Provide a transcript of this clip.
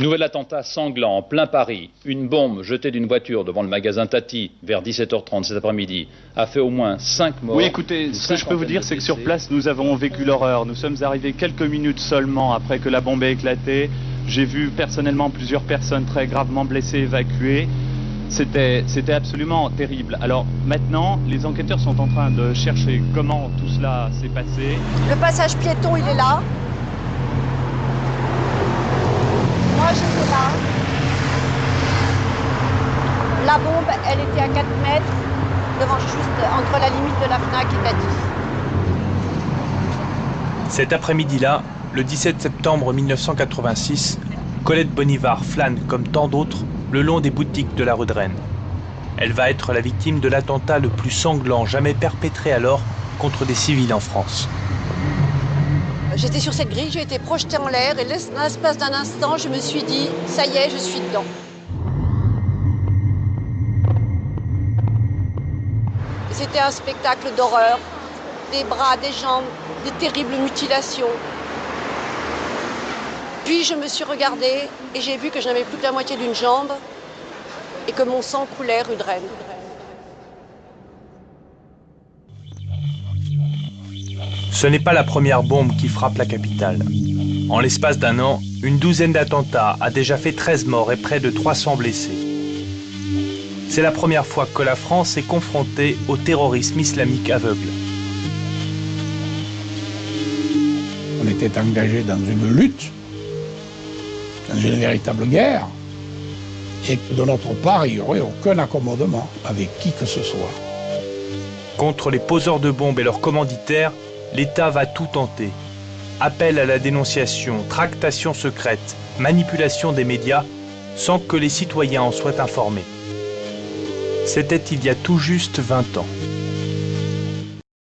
Nouvel attentat sanglant en plein Paris. Une bombe jetée d'une voiture devant le magasin Tati vers 17h30 cet après-midi a fait au moins 5 morts. Oui, écoutez, ce que je peux vous dire, c'est que sur place, nous avons vécu l'horreur. Nous sommes arrivés quelques minutes seulement après que la bombe ait éclaté. J'ai vu personnellement plusieurs personnes très gravement blessées évacuées. C'était, c'était absolument terrible. Alors maintenant, les enquêteurs sont en train de chercher comment tout cela s'est passé. Le passage piéton, il est là. Moi, j'étais là. La bombe, elle était à 4 mètres, devant juste entre la limite de la FNAC et Tati. Cet après-midi-là, le 17 septembre 1986, Colette Bonivard flâne, comme tant d'autres, le long des boutiques de la rue de Rennes. Elle va être la victime de l'attentat le plus sanglant jamais perpétré alors contre des civils en France. J'étais sur cette grille, j'ai été projetée en l'air et dans l'espace d'un instant, je me suis dit, ça y est, je suis dedans. C'était un spectacle d'horreur, des bras, des jambes, des terribles mutilations. Puis je me suis regardée et j'ai vu que je n'avais plus que la moitié d'une jambe et que mon sang coulait rue de. Ce n'est pas la première bombe qui frappe la capitale. En l'espace d'un an, une douzaine d'attentats a déjà fait 13 morts et près de 300 blessés. C'est la première fois que la France est confrontée au terrorisme islamique aveugle. On était engagé dans une lutte, dans une véritable guerre, et que de notre part, il n'y aurait aucun accommodement avec qui que ce soit. Contre les poseurs de bombes et leurs commanditaires, l'État va tout tenter. Appel à la dénonciation, tractation secrète, manipulation des médias, sans que les citoyens en soient informés. C'était il y a tout juste 20 ans.